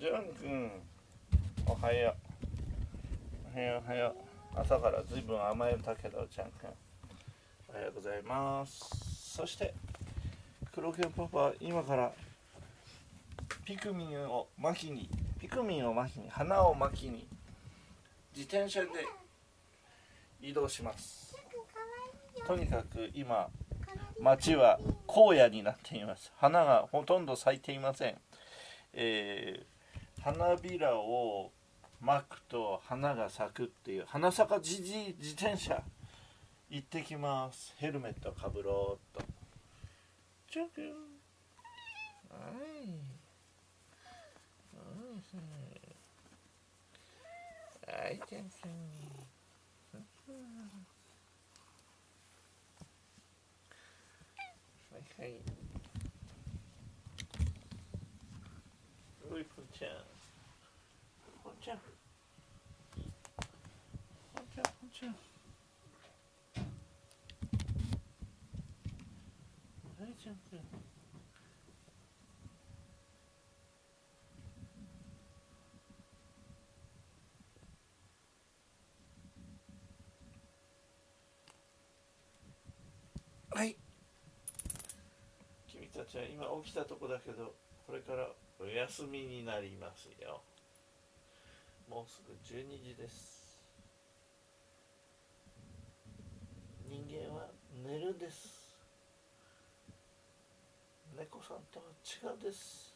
ジュン君おはよう。おはようおはよう。朝からずいぶん甘えたけどジュン君。おはようございます。そして黒犬パパ今からピクミンを巻きにピクミンを巻きに花を巻きに自転車で移動します。とにかく今街は荒野になっています。花がほとんど咲いていません、えー、花びらを巻くと花が咲くっていう花咲かじじ自転車。行ってきます。ヘルメットかぶろうっと。チョキはい。はい、ちゃんちゃん。はいはい。おい、ぽんちゃん。ぽんちゃん。ぽんちゃん、ぽんちゃん。はい、ちゃんちゃん。はい君たちは今起きたとこだけどこれからお休みになりますよ。もうすぐ12時です。人間は寝るです。猫さんとは違うです。